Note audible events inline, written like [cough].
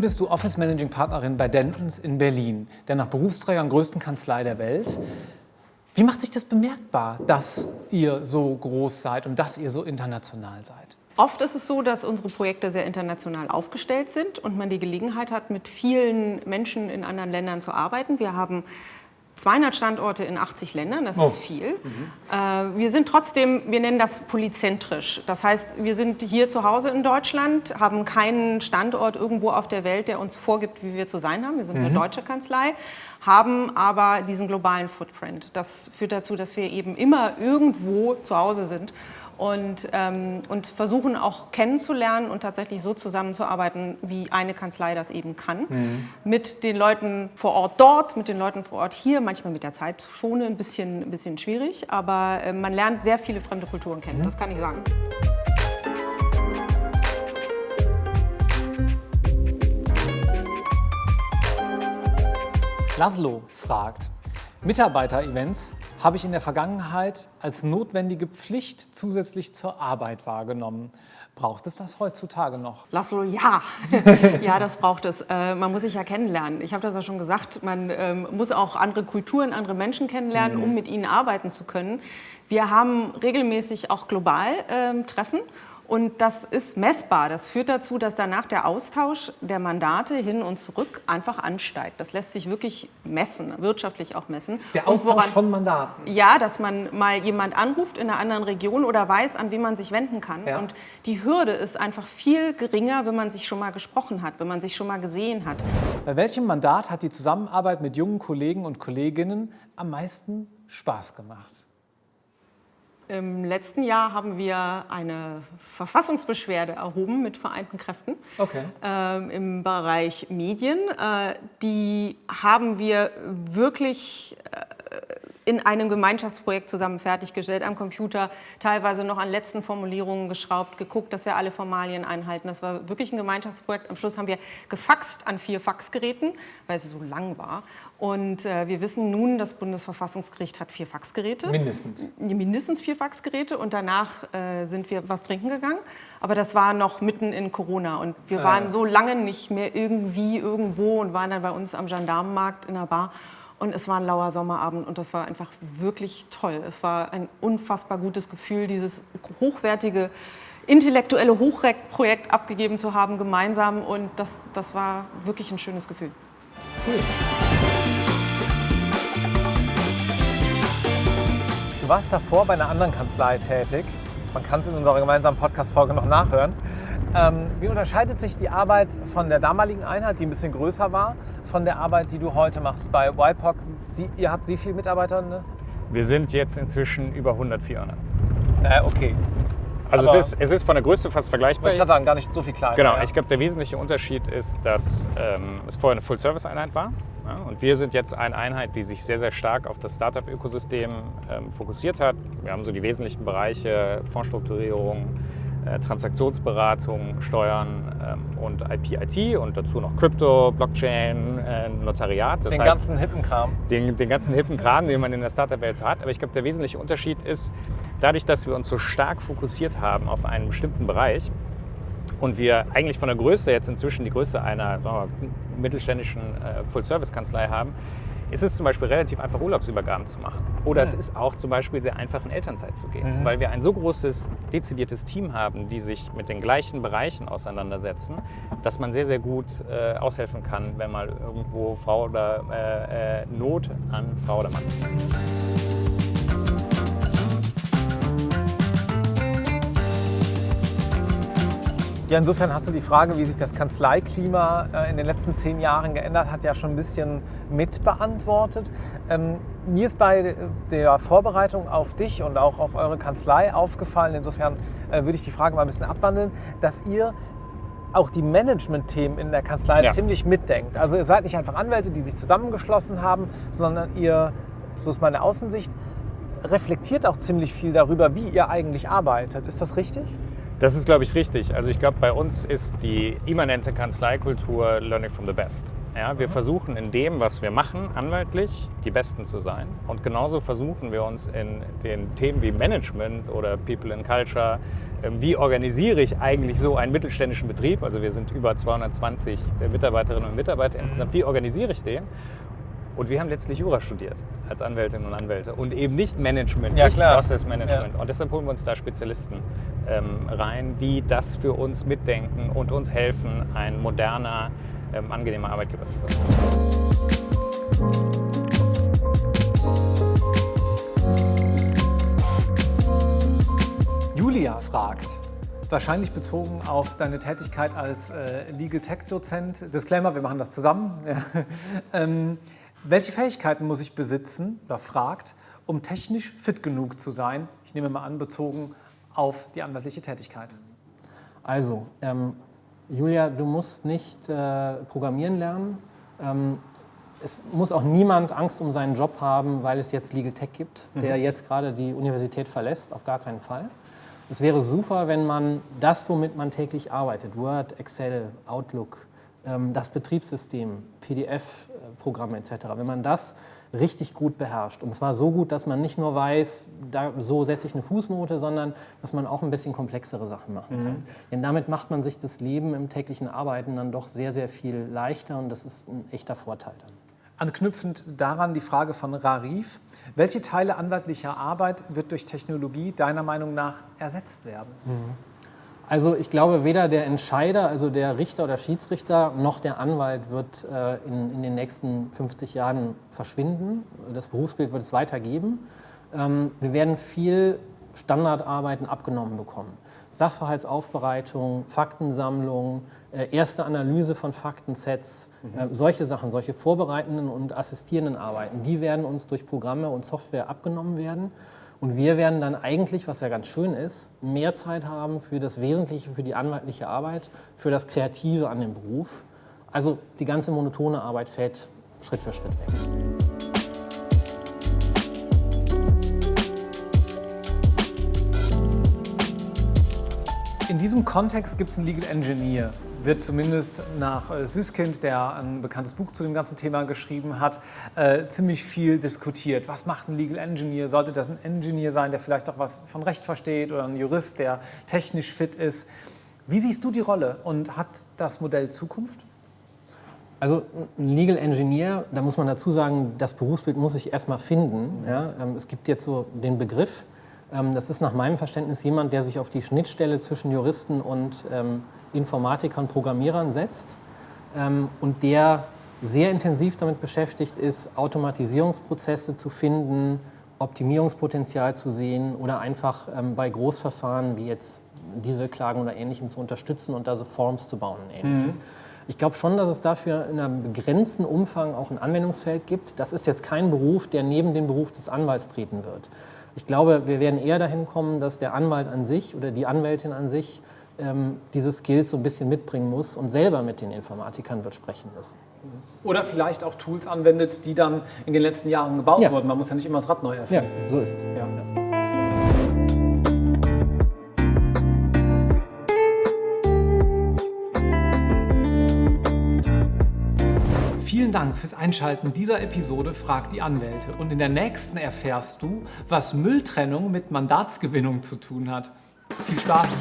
Nun bist du Office Managing Partnerin bei Dentons in Berlin, der nach Berufsträgern größten Kanzlei der Welt. Wie macht sich das bemerkbar, dass ihr so groß seid und dass ihr so international seid? Oft ist es so, dass unsere Projekte sehr international aufgestellt sind und man die Gelegenheit hat, mit vielen Menschen in anderen Ländern zu arbeiten. Wir haben 200 Standorte in 80 Ländern, das oh. ist viel. Mhm. Äh, wir sind trotzdem, wir nennen das polyzentrisch. Das heißt, wir sind hier zu Hause in Deutschland, haben keinen Standort irgendwo auf der Welt, der uns vorgibt, wie wir zu sein haben. Wir sind mhm. eine deutsche Kanzlei, haben aber diesen globalen Footprint. Das führt dazu, dass wir eben immer irgendwo zu Hause sind und, ähm, und versuchen auch kennenzulernen und tatsächlich so zusammenzuarbeiten, wie eine Kanzlei das eben kann. Mhm. Mit den Leuten vor Ort dort, mit den Leuten vor Ort hier, manchmal mit der Zeitzone ein bisschen, ein bisschen schwierig, aber äh, man lernt sehr viele fremde Kulturen kennen, mhm. das kann ich sagen. Laszlo fragt, Mitarbeiter-Events habe ich in der Vergangenheit als notwendige Pflicht zusätzlich zur Arbeit wahrgenommen. Braucht es das heutzutage noch? Laszlo, ja. [laughs] ja, das braucht es. Äh, man muss sich ja kennenlernen. Ich habe das ja schon gesagt, man ähm, muss auch andere Kulturen, andere Menschen kennenlernen, mhm. um mit ihnen arbeiten zu können. Wir haben regelmäßig auch global ähm, Treffen und das ist messbar. Das führt dazu, dass danach der Austausch der Mandate hin und zurück einfach ansteigt. Das lässt sich wirklich messen, wirtschaftlich auch messen. Der Austausch woran, von Mandaten? Ja, dass man mal jemand anruft in einer anderen Region oder weiß, an wen man sich wenden kann. Ja. Und die Hürde ist einfach viel geringer, wenn man sich schon mal gesprochen hat, wenn man sich schon mal gesehen hat. Bei welchem Mandat hat die Zusammenarbeit mit jungen Kollegen und Kolleginnen am meisten Spaß gemacht? Im letzten Jahr haben wir eine Verfassungsbeschwerde erhoben mit vereinten Kräften okay. ähm, im Bereich Medien. Äh, die haben wir wirklich in einem Gemeinschaftsprojekt zusammen fertiggestellt, am Computer, teilweise noch an letzten Formulierungen geschraubt, geguckt, dass wir alle Formalien einhalten. Das war wirklich ein Gemeinschaftsprojekt. Am Schluss haben wir gefaxt an vier Faxgeräten, weil es so lang war. Und äh, wir wissen nun, das Bundesverfassungsgericht hat vier Faxgeräte. Mindestens. Mindestens vier Faxgeräte und danach äh, sind wir was trinken gegangen. Aber das war noch mitten in Corona und wir waren äh. so lange nicht mehr irgendwie irgendwo und waren dann bei uns am Gendarmenmarkt in der Bar. Und es war ein lauer Sommerabend und das war einfach wirklich toll. Es war ein unfassbar gutes Gefühl, dieses hochwertige, intellektuelle Hochprojekt abgegeben zu haben, gemeinsam. Und das, das war wirklich ein schönes Gefühl. Cool. Du warst davor bei einer anderen Kanzlei tätig. Man kann es in unserer gemeinsamen Podcast-Folge noch nachhören. Ähm, wie unterscheidet sich die Arbeit von der damaligen Einheit, die ein bisschen größer war, von der Arbeit, die du heute machst bei YPOC? Die, ihr habt wie viele Mitarbeiter? Ne? Wir sind jetzt inzwischen über 100 Firmen. Äh, okay. Also es ist, es ist von der Größe fast vergleichbar. Ich kann sagen, gar nicht so viel kleiner. Genau, ja. ich glaube, der wesentliche Unterschied ist, dass ähm, es vorher eine Full-Service-Einheit war. Ja, und wir sind jetzt eine Einheit, die sich sehr, sehr stark auf das Startup-Ökosystem ähm, fokussiert hat. Wir haben so die wesentlichen Bereiche Fondsstrukturierung, Transaktionsberatung, Steuern ähm, und IP-IT und dazu noch Krypto, Blockchain, äh, Notariat. Das den heißt, ganzen hippen Kram. Den, den ganzen hippen Kram, den man in der Startup-Welt so hat. Aber ich glaube, der wesentliche Unterschied ist, dadurch, dass wir uns so stark fokussiert haben auf einen bestimmten Bereich und wir eigentlich von der Größe jetzt inzwischen die Größe einer wir, mittelständischen äh, Full-Service-Kanzlei haben, ist es zum Beispiel relativ einfach, Urlaubsübergaben zu machen. Oder ja. es ist auch zum Beispiel sehr einfach, in Elternzeit zu gehen, mhm. weil wir ein so großes, dezidiertes Team haben, die sich mit den gleichen Bereichen auseinandersetzen, dass man sehr, sehr gut äh, aushelfen kann, wenn mal irgendwo Frau oder äh, äh, Not an Frau oder Mann ist. Ja, insofern hast du die Frage, wie sich das Kanzleiklima äh, in den letzten zehn Jahren geändert hat, ja schon ein bisschen mit beantwortet. Ähm, mir ist bei der Vorbereitung auf dich und auch auf eure Kanzlei aufgefallen, insofern äh, würde ich die Frage mal ein bisschen abwandeln, dass ihr auch die Management-Themen in der Kanzlei ja. ziemlich mitdenkt. Also ihr seid nicht einfach Anwälte, die sich zusammengeschlossen haben, sondern ihr, so ist meine Außensicht, reflektiert auch ziemlich viel darüber, wie ihr eigentlich arbeitet. Ist das richtig? Das ist, glaube ich, richtig. Also ich glaube, bei uns ist die immanente Kanzleikultur Learning from the Best. Ja, wir versuchen in dem, was wir machen, anwaltlich die Besten zu sein. Und genauso versuchen wir uns in den Themen wie Management oder People in Culture, ähm, wie organisiere ich eigentlich so einen mittelständischen Betrieb? Also wir sind über 220 äh, Mitarbeiterinnen und Mitarbeiter insgesamt. Wie organisiere ich den? Und wir haben letztlich Jura studiert als Anwältinnen und Anwälte und eben nicht Management, Ja, nicht klar. Process Management. Ja. Und deshalb holen wir uns da Spezialisten ähm, rein, die das für uns mitdenken und uns helfen, ein moderner, ähm, angenehmer Arbeitgeber zu sein. Julia fragt, wahrscheinlich bezogen auf deine Tätigkeit als äh, Legal Tech Dozent. Disclaimer, wir machen das zusammen. [laughs] Ähm, welche Fähigkeiten muss ich besitzen, oder fragt, um technisch fit genug zu sein? Ich nehme mal an, bezogen auf die anwaltliche Tätigkeit. Also, ähm, Julia, du musst nicht äh, programmieren lernen. Ähm, es muss auch niemand Angst um seinen Job haben, weil es jetzt Legal Tech gibt, der jetzt gerade die Universität verlässt. Auf gar keinen Fall. Es wäre super, wenn man das, womit man täglich arbeitet, Word, Excel, Outlook, ähm, das Betriebssystem, PDF-Programme etc., wenn man das richtig gut beherrscht. Und zwar so gut, dass man nicht nur weiß, da, so setze ich eine Fußnote, sondern dass man auch ein bisschen komplexere Sachen machen kann. Denn damit macht man sich das Leben im täglichen Arbeiten dann doch sehr, sehr viel leichter und das ist ein echter Vorteil dann. Anknüpfend daran die Frage von Rarif. Welche Teile anwaltlicher Arbeit wird durch Technologie deiner Meinung nach ersetzt werden? Also ich glaube, weder der Entscheider, also der Richter oder Schiedsrichter, noch der Anwalt wird äh, in, in den nächsten 50 Jahren verschwinden. Das Berufsbild wird es weitergeben. Ähm, wir werden viel Standardarbeiten abgenommen bekommen. Sachverhaltsaufbereitung, Faktensammlung, äh, erste Analyse von Faktensets, äh, solche Sachen, solche vorbereitenden und assistierenden Arbeiten, die werden uns durch Programme und Software abgenommen werden. Und wir werden dann eigentlich, was ja ganz schön ist, mehr Zeit haben für das Wesentliche, für die anwaltliche Arbeit, für das Kreative an dem Beruf. Also die ganze monotone Arbeit fällt Schritt für Schritt weg. In diesem Kontext gibt es einen Legal Engineer. Wird zumindest nach äh, Süskind, der ein bekanntes Buch zu dem ganzen Thema geschrieben hat, äh, ziemlich viel diskutiert. Was macht ein Legal Engineer? Sollte das ein Engineer sein, der vielleicht auch was von Recht versteht oder ein Jurist, der technisch fit ist? Wie siehst du die Rolle und hat das Modell Zukunft? Also ein Legal Engineer, da muss man dazu sagen, das Berufsbild muss sich erstmal finden. Ja? Ähm, Es gibt jetzt so den Begriff, das ist nach meinem Verständnis jemand, der sich auf die Schnittstelle zwischen Juristen und ähm, Informatikern, Programmierern setzt ähm, und der sehr intensiv damit beschäftigt ist, Automatisierungsprozesse zu finden, Optimierungspotenzial zu sehen oder einfach ähm, bei Großverfahren wie jetzt Dieselklagen oder Ähnlichem zu unterstützen und da so Forms zu bauen und Ähnliches. Ich glaube schon, dass es dafür in einem begrenzten Umfang auch ein Anwendungsfeld gibt. Das ist jetzt kein Beruf, der neben den Beruf des Anwalts treten wird. Ich glaube, wir werden eher dahin kommen, dass der Anwalt an sich oder die Anwältin an sich ähm, diese Skills so ein bisschen mitbringen muss und selber mit den Informatikern wird sprechen müssen. Oder vielleicht auch Tools anwendet, die dann in den letzten Jahren gebaut Ja. wurden. Man muss ja nicht immer das Rad neu Ja, erfinden. so ist es. Ja. Vielen Dank fürs Einschalten dieser Episode Frag die Anwälte. Und in der nächsten erfährst du, was Mülltrennung mit Mandatsgewinnung zu tun hat. Viel Spaß!